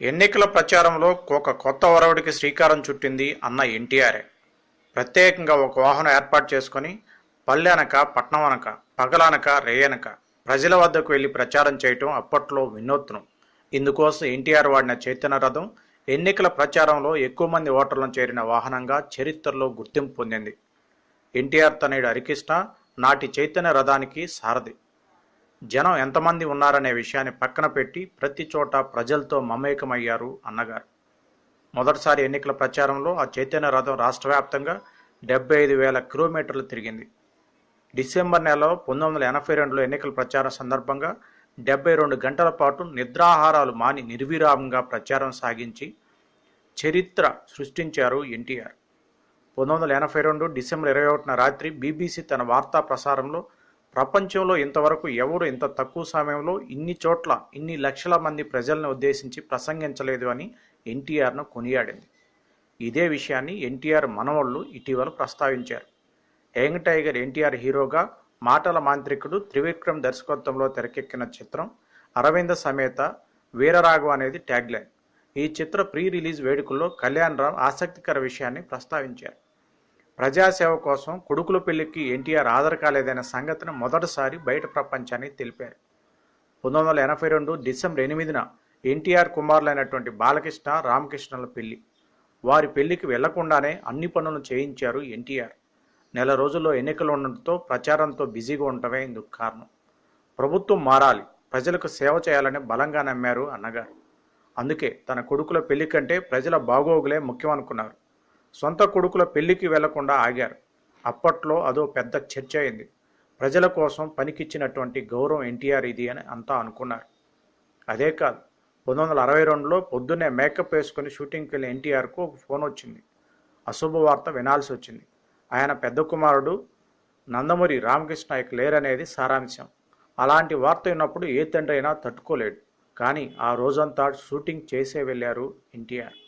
ఎన్నికల ప్రచారంలో ఒక కొత్త ఒరవడికి శ్రీకారం చుట్టింది అన్న ఎన్టీఆర్ఏ ప్రత్యేకంగా ఒక వాహనం ఏర్పాటు చేసుకొని పల్లెనక పట్నం అనక పగలనక రేయనక ప్రజల వద్దకు వెళ్ళి ప్రచారం చేయటం అప్పట్లో వినూత్నం. ఇందుకోసం ఎన్టీఆర్ వాడిన చైతన్య రథం ఎన్నికల ప్రచారంలో ఎక్కువ మంది ఓటర్లను చేరిన వాహనంగా చరిత్రలో గుర్తింపు పొందింది. ఎన్టీఆర్ తనయుడు హరికృష్ణ నాటి చైతన్య రథానికి సారథి. జనం ఎంతమంది ఉన్నారనే విషయాన్ని పక్కన పెట్టి ప్రతి చోట ప్రజలతో మమేకమయ్యారు అన్నగారు. మొదటిసారి ఎన్నికల ప్రచారంలో ఆ చైతన్య రథం రాష్ట్ర వ్యాప్తంగా డెబ్బై ఐదు వేల కిలోమీటర్లు తిరిగింది. డిసెంబర్ నెలలో పంతొమ్మిది వందల ఎనభై రెండులో ఎన్నికల ప్రచారం సందర్భంగా డెబ్బై రెండు గంటల పాటు నిద్రాహారాలు మాని నిర్విరామంగా ప్రచారం సాగించి చరిత్ర సృష్టించారు ఎన్టీఆర్. పంతొమ్మిది వందల ఎనభై రెండు డిసెంబర్ ఇరవై ఒకటిన రాత్రి బీబీసీ తన వార్తా ప్రసారంలో ప్రపంచంలో ఇంతవరకు ఎవరు ఇంత తక్కువ సమయంలో ఇన్ని చోట్ల ఇన్ని లక్షల మంది ప్రజలను ఉద్దేశించి ప్రసంగించలేదు అని ఎన్టీఆర్ను కొనియాడింది. ఇదే విషయాన్ని ఎన్టీఆర్ మనవళ్ళు ఇటీవల ప్రస్తావించారు. యంగ్ టైగర్ ఎన్టీఆర్ హీరోగా మాటల మాంత్రికుడు త్రివిక్రమ్ దర్శకత్వంలో తెరకెక్కిన చిత్రం అరవింద సమేత వీరరాఘవ అనేది ట్యాగ్లైన్. ఈ చిత్ర ప్రీ రిలీజ్ వేడుకల్లో కళ్యాణ్ రామ్ ఆసక్తికర విషయాన్ని ప్రస్తావించారు. ప్రజాసేవ కోసం కొడుకుల పెళ్ళికి ఎన్టీఆర్ ఆధార్ కాలేదనే సంగతిని మొదటిసారి బయట ప్రపంచానికి తెలిపారు. పంతొమ్మిది వందల ఎనభై రెండు డిసెంబర్ ఎనిమిదిన ఎన్టీఆర్ కుమారులైనటువంటి బాలకృష్ణ రామకృష్ణల పెళ్ళి వారి పెళ్ళికి వెళ్ళకుండానే అన్ని పనులు చేయించారు ఎన్టీఆర్. నెల రోజుల్లో ఎన్నికలు ఉండటంతో ప్రచారంతో బిజీగా ఉండటమే ఇందుకు కారణం. ప్రభుత్వం మారాలి ప్రజలకు సేవ చేయాలని బలంగా నమ్మారు అన్నగారు. అందుకే తన కొడుకుల పెళ్ళి కంటే ప్రజల బాగోగులే ముఖ్యం అనుకున్నారు సొంత కొడుకుల పెళ్ళికి వెళ్ళకుండా ఆగారు. అప్పట్లో అదో పెద్ద చర్చ అయింది ప్రజల కోసం పనికిచ్చినటువంటి గౌరవం ఎన్టీఆర్ ఇది అని అంతా అనుకున్నారు. అదే కాదు పంతొమ్మిది వందల అరవై రెండులో పొద్దున్నే మేకప్ వేసుకుని షూటింగ్కి వెళ్ళిన ఎన్టీఆర్కు ఒక ఫోన్ వచ్చింది. అశుభ వార్త వినాల్సి వచ్చింది. ఆయన పెద్ద కుమారుడు నందమూరి రామకృష్ణ నాయక్ లేరనేది సారాంశం. అలాంటి వార్త విన్నప్పుడు ఏ తండ్రి అయినా తట్టుకోలేడు. కానీ ఆ రోజంతా షూటింగ్ చేసే వెళ్ళారు ఎన్టీఆర్.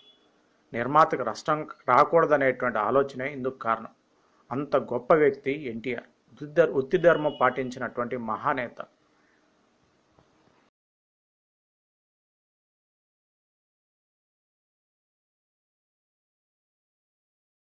నిర్మాతకు నష్టం రాకూడదనేటువంటి ఆలోచనే ఇందుకు కారణం. అంత గొప్ప వ్యక్తి ఎన్టీఆర్. ఉత్తి ధర్మం పాటించినటువంటి మహానేత.